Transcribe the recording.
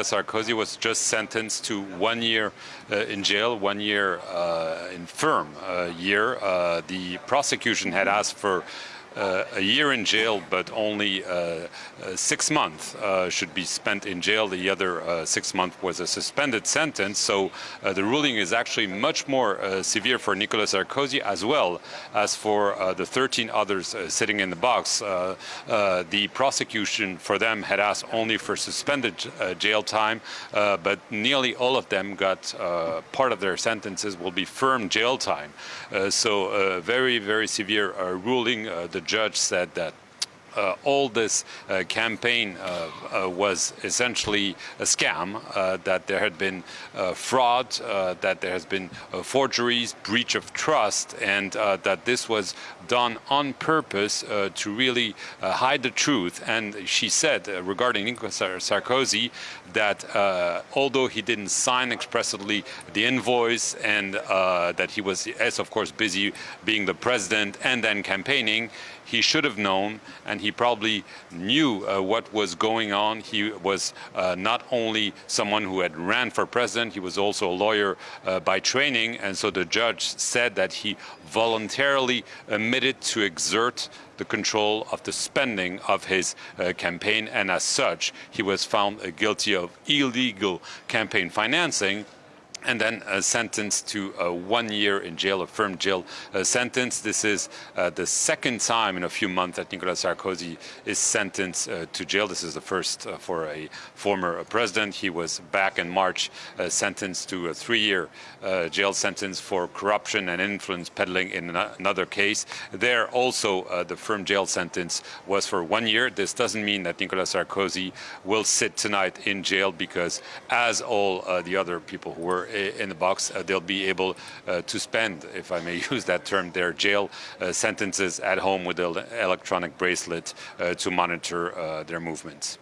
Sarkozy was just sentenced to one year uh, in jail, one year uh, in firm uh, year. Uh, the prosecution had asked for Uh, a year in jail, but only uh, uh, six months uh, should be spent in jail. The other uh, six months was a suspended sentence. So the ruling is actually much more severe for Nicolas Sarkozy as well as for the 13 others sitting in the box. the prosecution for them had asked only for suspended jail time, but nearly all of them got part of their sentences will be firm jail time. so a very, very severe ruling. the judge said that all this uh, campaign uh, uh was essentially a scam, uh, that there had been uh, fraud, that there has been forgeries, breach of trust, and that this was done on purpose to really hide the truth. And she said regarding Nicolas Sarkozy that although he didn't sign expressly the invoice and that he was, as of course, busy being the president and then campaigning, he should have known and he probably knew uh, what was going on. He was uh, not only someone who had ran for president, he was also a lawyer uh, by training, and so the judge said that he voluntarily admitted to exert the control of the spending of his uh, campaign, and as such, he was found guilty of illegal campaign financing and then sentenced to one year in jail, a firm jail uh, sentence. This is uh, the second time in a few months that Nicolas Sarkozy is sentenced uh, to jail. This is the first for a former president. He was back in March sentenced to a three-year jail sentence for corruption and influence peddling in another case. There also the firm jail sentence was for one year. This doesn't mean that Nicolas Sarkozy will sit tonight in jail because as all the other people who were in the box, uh, they'll be able uh, to spend, if I may use that term, their jail uh, sentences at home with the electronic bracelet to monitor their movements.